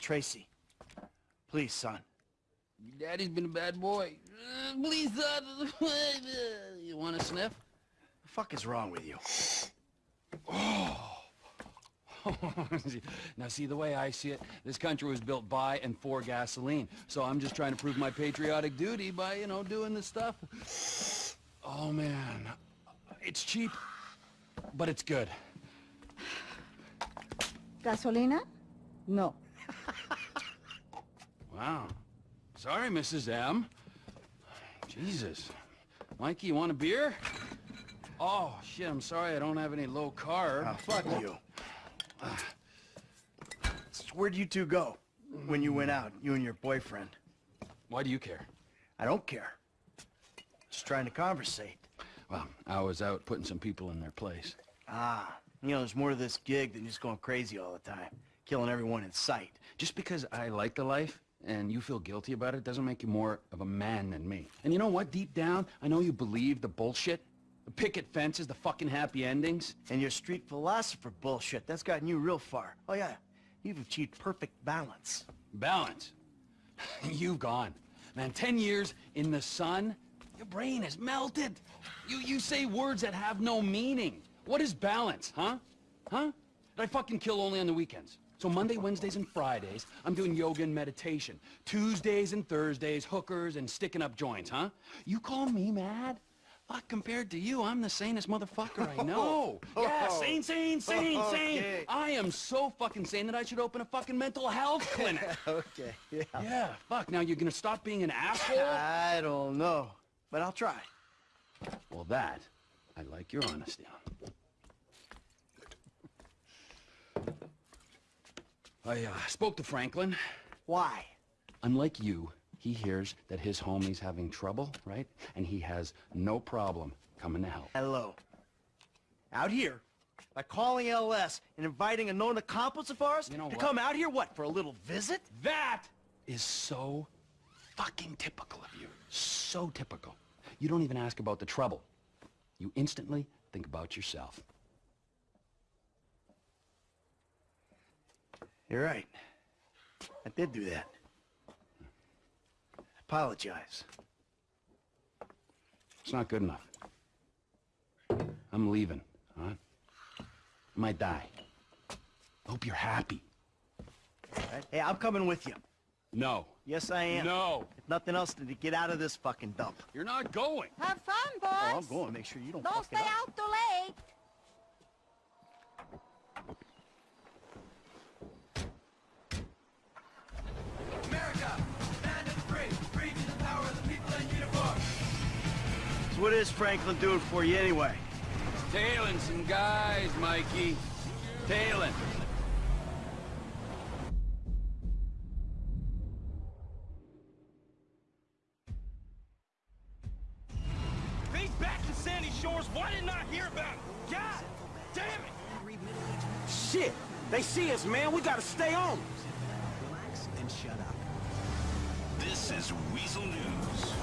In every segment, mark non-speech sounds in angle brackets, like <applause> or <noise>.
Tracy. Please, son. Your daddy's been a bad boy. Uh, please, son. <laughs> you want a sniff? The fuck is wrong with you? Oh. <laughs> now, see, the way I see it, this country was built by and for gasoline. So I'm just trying to prove my patriotic duty by, you know, doing this stuff. Oh, man. It's cheap, but it's good. Gasolina? No. Wow. Sorry, Mrs. M. Jesus. Mikey, you want a beer? Oh, shit, I'm sorry I don't have any low carb. Oh, fuck you. So where'd you two go when you went out, you and your boyfriend? Why do you care? I don't care. Just trying to conversate. Well, I was out putting some people in their place. Ah, you know, there's more to this gig than just going crazy all the time. Killing everyone in sight. Just because I like the life and you feel guilty about it doesn't make you more of a man than me. And you know what? Deep down, I know you believe the bullshit. The picket fences, the fucking happy endings. And your street philosopher bullshit, that's gotten you real far. Oh yeah, you've achieved perfect balance. Balance. <laughs> You've gone. Man, 10 years in the sun, your brain is melted. You, you say words that have no meaning. What is balance, huh? Huh? Did I fucking kill only on the weekends? So Monday, Wednesdays, and Fridays, I'm doing yoga and meditation. Tuesdays and Thursdays, hookers and sticking up joints, huh? You call me mad? Fuck, compared to you, I'm the sanest motherfucker I know. <laughs> Oh. yeah, sane, sane, sane, <laughs> sane. Okay. I am so fucking sane that I should open a fucking mental health <laughs> clinic. okay, yeah. yeah, fuck, now you're gonna stop being an asshole? I don't know, but I'll try. Well, that, I like your honesty on. I uh, spoke to Franklin. Why? Unlike you, he hears that his homie's having trouble, right? And he has no problem coming to help. Hello. Out here, by calling LS and inviting a known accomplice of ours You know to what? come out here, what, for a little visit? That is so fucking typical of you. So typical. You don't even ask about the trouble. You instantly think about yourself. You're right. I did do that. Apologize. It's not good enough. I'm leaving, all right? I might die. I hope you're happy. Right? Hey, I'm coming with you. No. Yes, I am. No. If nothing else, to get out of this fucking dump. You're not going. Have fun, boys. Oh, I'm going. Make sure you don't, Don't fuck stay it up. out too late. What is Franklin doing for you anyway? Tailing some guys, Mikey. Tailing. He's back in Sandy Shores. Why didn't I hear about him? God damn it! Shit! They see us, man. We gotta stay on. Relax and shut up. This is Weasel News.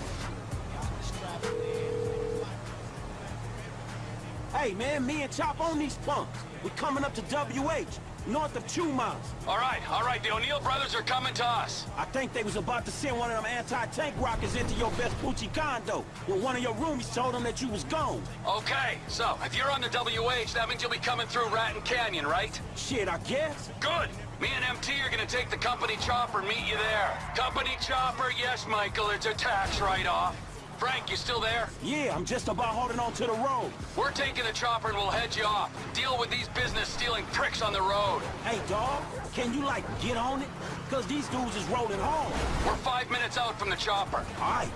Hey, man, me and Chop on these punks. We're coming up to WH, north of two miles. All right, all right. The O'Neil brothers are coming to us. I think they was about to send one of them anti-tank rockets into your best Vespucci condo when one of your roomies told them that you was gone. Okay, so if you're on the WH, that means you'll be coming through Raton Canyon, right? Shit, I guess. Good. Me and MT are gonna take the company chopper and meet you there. Company chopper, yes, Michael, it's a tax write-off. Frank, you still there? Yeah, I'm just about holding on to the road. We're taking the chopper and we'll head you off. Deal with these business-stealing pricks on the road. Hey, dog, can you, like, get on it? Because these dudes is rolling home. We're five minutes out from the chopper. All right.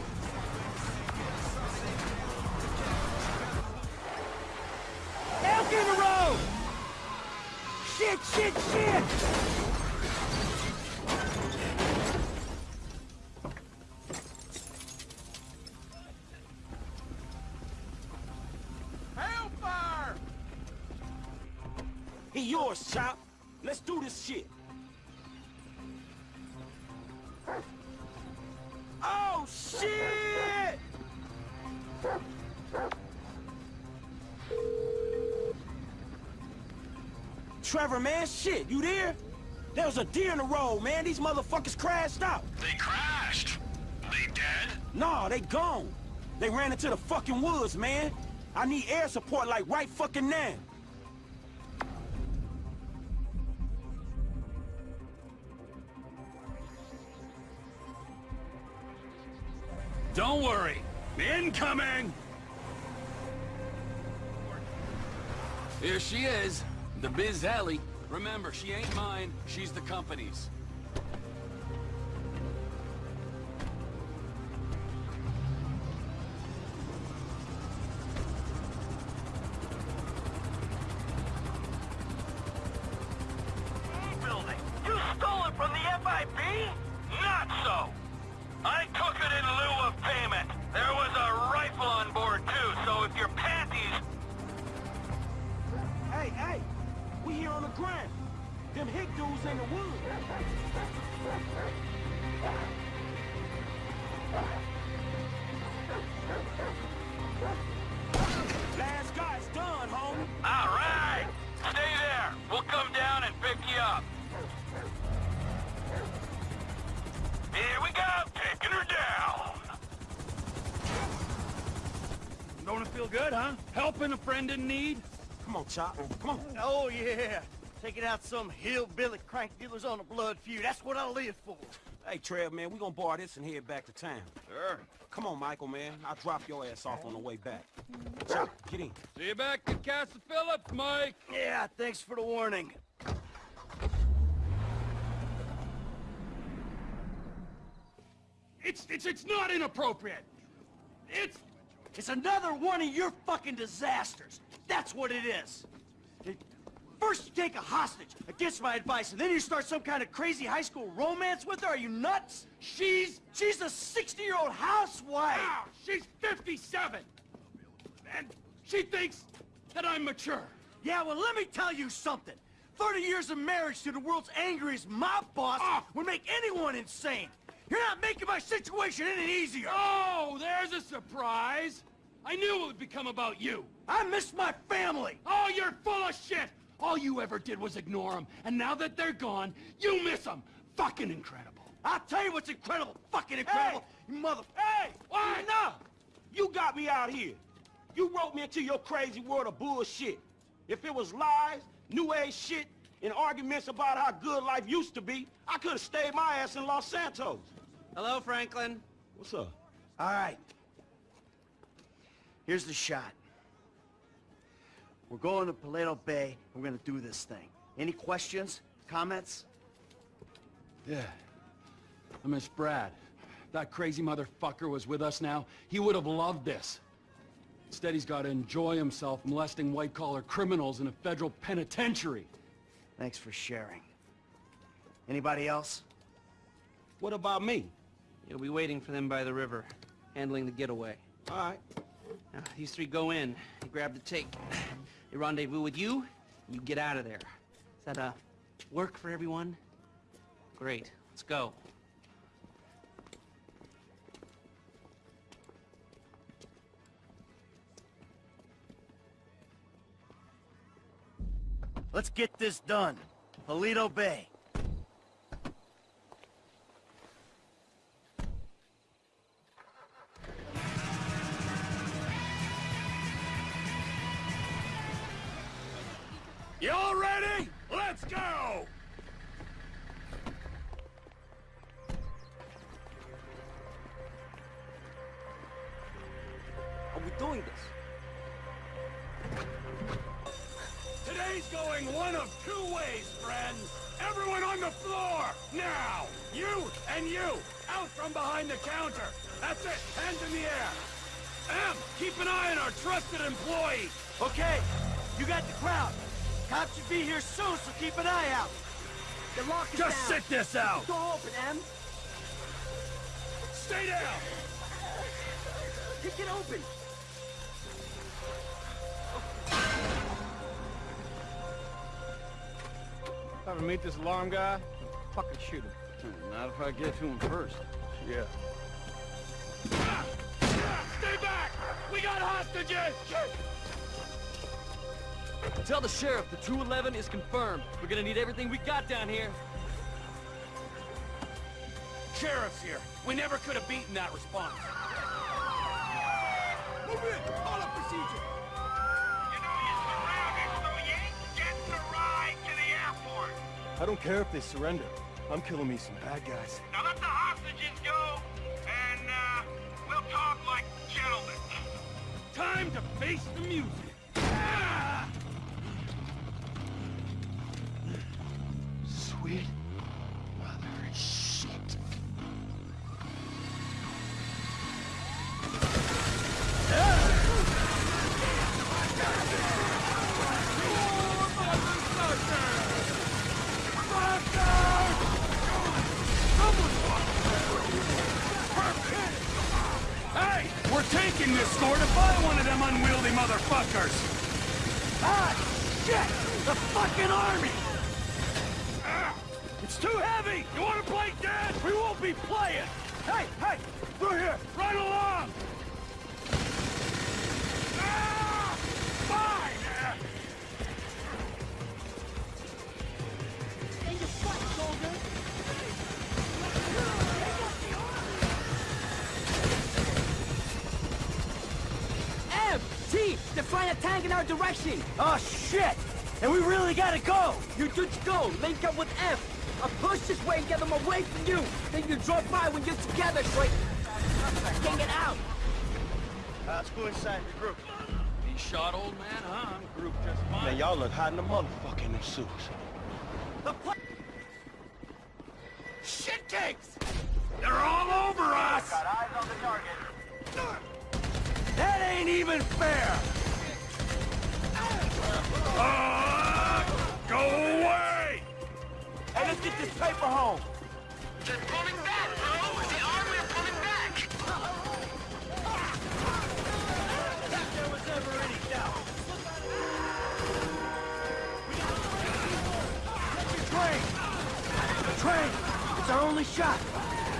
Elk in the road! Shit, shit, shit! Chop. Let's do this shit. Oh, shit! Trevor, man, shit, you there? There was a deer in the road, man. These motherfuckers crashed out. They crashed. They dead? Nah, they gone. They ran into the fucking woods, man. I need air support like right fucking now. Don't worry. Incoming! Here she is, the Biz Alley. Remember, she ain't mine, she's the company's. building. You stole it from the FIB? Hick dudes in the woods. Last guy's done, homie. All right! Stay there. We'll come down and pick you up. Here we go, taking her down. Don't it feel good, huh? Helping a friend in need? Come on, Chop. Come on. Oh, yeah. Taking out some hillbilly crank dealers on a blood feud. That's what I live for. Hey, Trev, man, we gonna bar this and head back to town. Sure. Come on, Michael, man. I'll drop your ass off on the way back. Mm-hmm. Chop, get in. See you back at Castle Phillips, Mike. Yeah, thanks for the warning. It's, it's, it's not inappropriate. It's... It's another one of your fucking disasters. That's what it is. It- First you take a hostage against my advice, and then you start some kind of crazy high school romance with her? Are you nuts? She's... She's a 60-year-old housewife! Wow, she's 57! And she thinks that I'm mature. Yeah, well, let me tell you something. 30 years of marriage to the world's angriest mob boss Ah. would make anyone insane. You're not making my situation any easier. Oh, there's a surprise. I knew it would become about you. I miss my family. Oh, you're full of shit! All you ever did was ignore them, and now that they're gone, you miss them. Fucking incredible. I'll tell you what's incredible, fucking incredible, you mother... Hey! Why? Enough! You got me out here. You wrote me into your crazy world of bullshit. If it was lies, new age shit, and arguments about how good life used to be, I could have stayed my ass in Los Santos. Hello, Franklin. What's up? All right. Here's the shot. We're going to Paleto Bay. We're gonna do this thing. Any questions? Comments? Yeah. I miss Brad. That crazy motherfucker was with us now, he would have loved this. Instead, he's got to enjoy himself molesting white-collar criminals in a federal penitentiary. Thanks for sharing. Anybody else? What about me? You'll be waiting for them by the river, handling the getaway. All right. Now, these three go in, you grab the tape. They rendezvous with you, you get out of there. Is that, uh, work for everyone? Great. Let's go. Let's get this done. Paleto Bay. Ready? Let's go! Are we doing this? Today's going one of two ways, friends. Everyone on the floor, now! You and you, out from behind the counter. That's it, hands in the air. Em, keep an eye on our trusted employee. Okay, you got the crowd. Cops should be here soon, so keep an eye out. The lock is Just down. sit this out. Door open, Em. Stay down. Kick it open. Ever meet this alarm guy? Fucking shoot him. Hmm, not if I get to him first. Yeah. Ah! Ah! Stay back! We got hostages! Tell the sheriff the 211 is confirmed. We're gonna need everything we got down here. sheriff's here. We never could have beaten that response. Move in! Call up procedure! You know you're surrounded, so you ain't getting a ride to the airport. I don't care if they surrender. I'm killing me some bad guys. Now let the hostages go, and, uh, we'll talk like gentlemen. Time to face the music. Too heavy. You want to play dead? We won't be playing! Hey, hey! Through here! Right along. Ah! Fine! F! T! They're flying a tank in our direction! Oh, shit! And we really gotta go! You just go! Link up with F! I'll push this way and get them away from you! Then you drop by when you're together, Troy! Can't get out! Uh, let's go inside the group. He shot old man, huh? I'm group just fine. Man, y'all look hot in the motherfucking in them suits. The pla- Shit cakes! They're all over us. Got eyes on the target. That ain't even fair! Get this paper home! They're pulling back, bro! The army are pulling back! If there was ever any doubt. Train! Train! It's our only shot!